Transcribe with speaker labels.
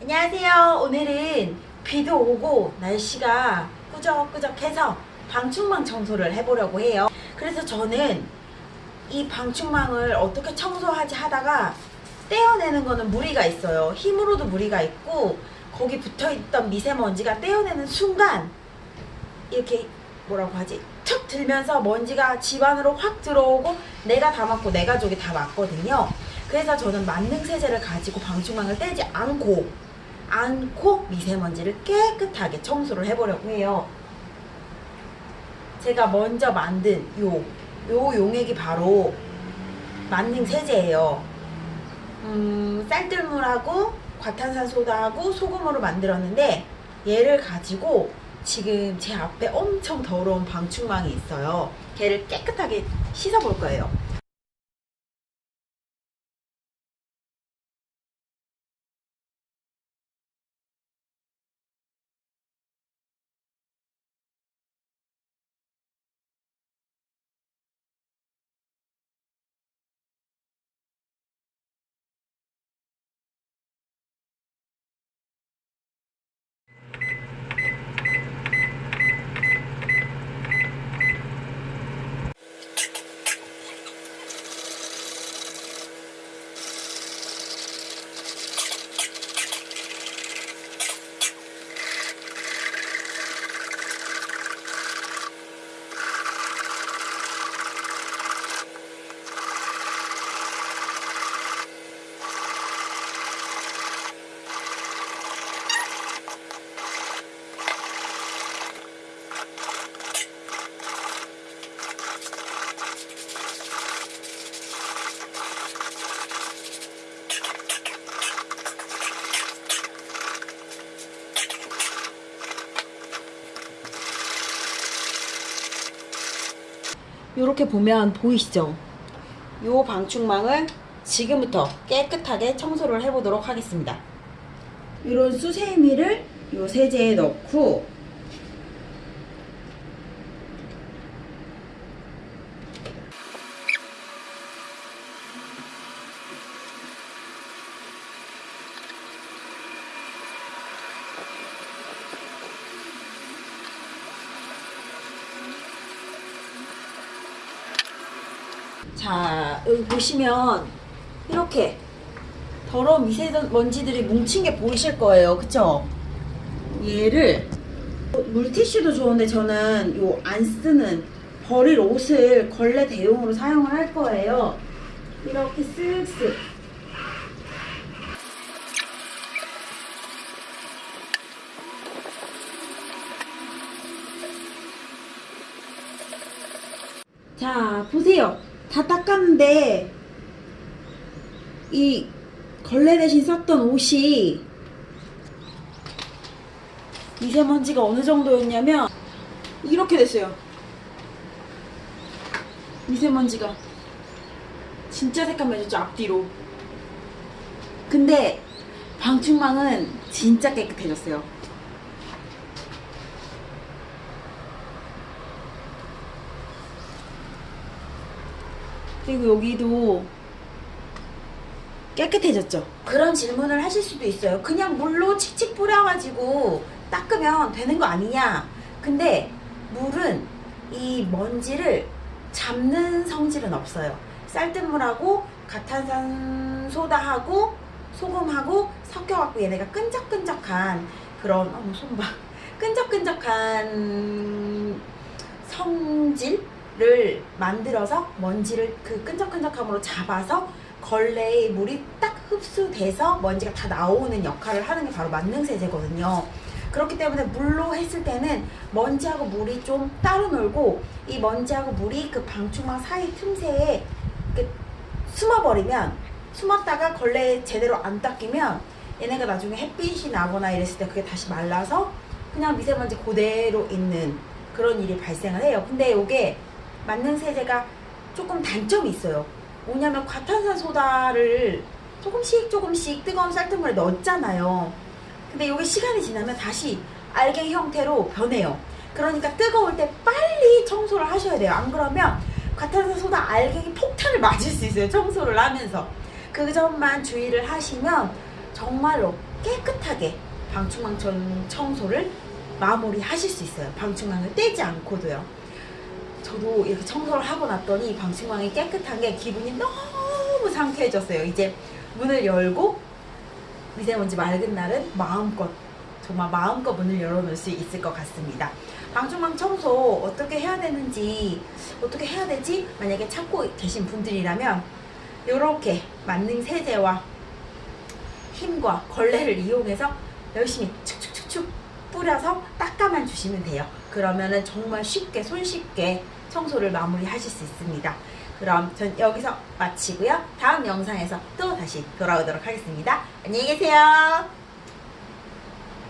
Speaker 1: 안녕하세요. 오늘은 비도 오고 날씨가 꾸적꾸적해서 방충망 청소를 해보려고 해요. 그래서 저는 이 방충망을 어떻게 청소하지 하다가 떼어내는 거는 무리가 있어요. 힘으로도 무리가 있고 거기 붙어있던 미세먼지가 떼어내는 순간 이렇게 뭐라고 하지? 툭 들면서 먼지가 집 안으로 확 들어오고 내가 다 맞고 내 가족이 다 맞거든요. 그래서 저는 만능 세제를 가지고 방충망을 떼지 않고 않고 미세먼지를 깨끗하게 청소를 해보려고 해요. 제가 먼저 만든 요, 요 용액이 바로 만능 세제예요. 음, 쌀뜨물하고 과탄산소다하고 소금으로 만들었는데 얘를 가지고 지금 제 앞에 엄청 더러운 방충망이 있어요. 걔를 깨끗하게 씻어볼 거예요. 이렇게 보면 보이시죠? 요 방충망을 지금부터 깨끗하게 청소를 해보도록 하겠습니다. 이런 수세미를 요 세제에 넣고 자 여기 보시면 이렇게 더러운 미세먼지들이 뭉친 게 보이실 거예요. 그쵸? 얘를 물티슈도 좋은데 저는 요 안 쓰는 버릴 옷을 걸레 대용으로 사용을 할 거예요. 이렇게 쓱쓱. 자 보세요 다 닦았는데 이 걸레 대신 썼던 옷이 미세먼지가 어느 정도였냐면 이렇게 됐어요. 미세먼지가 진짜 새까매졌죠 앞뒤로. 근데 방충망은 진짜 깨끗해졌어요 그리고 여기도 깨끗해졌죠. 그런 질문을 하실 수도 있어요. 그냥 물로 칙칙 뿌려가지고 닦으면 되는 거 아니냐. 근데 물은 이 먼지를 잡는 성질은 없어요. 쌀뜨물하고 가탄산 소다하고 소금하고 섞여갖고 얘네가 끈적끈적한 그런 어머 손봐 끈적끈적한 성질 을 만들어서 먼지를 그 끈적끈적함으로 잡아서 걸레에 물이 딱 흡수돼서 먼지가 다 나오는 역할을 하는 게 바로 만능세제거든요. 그렇기 때문에 물로 했을 때는 먼지하고 물이 좀 따로 놀고 이 먼지하고 물이 그 방충망 사이 틈새에 숨어버리면 숨었다가 걸레에 제대로 안 닦이면 얘네가 나중에 햇빛이 나거나 이랬을 때 그게 다시 말라서 그냥 미세먼지 그대로 있는 그런 일이 발생을 해요. 근데 이게 만능세제가 조금 단점이 있어요. 뭐냐면 과탄산소다를 조금씩 조금씩 뜨거운 쌀뜨물에 넣었잖아요. 근데 이게 시간이 지나면 다시 알갱이 형태로 변해요. 그러니까 뜨거울 때 빨리 청소를 하셔야 돼요. 안 그러면 과탄산소다 알갱이 폭탄을 맞을 수 있어요. 청소를 하면서. 그 점만 주의를 하시면 정말로 깨끗하게 방충망 청소를 마무리 하실 수 있어요. 방충망을 떼지 않고도요. 저도 이렇게 청소를 하고 났더니 방충망이 깨끗한 게 기분이 너무 상쾌해졌어요. 이제 문을 열고 미세먼지 맑은 날은 마음껏 정말 마음껏 문을 열어놓을 수 있을 것 같습니다. 방충망 청소 어떻게 해야 되는지 어떻게 해야 되지? 만약에 찾고 계신 분들이라면 이렇게 만능 세제와 힘과 걸레를 이용해서 열심히 축축축축 뿌려서 닦아만 주시면 돼요. 그러면은 정말 쉽게 손쉽게 청소를 마무리 하실 수 있습니다. 그럼 전 여기서 마치고요. 다음 영상에서 또 다시 돌아오도록 하겠습니다. 안녕히 계세요.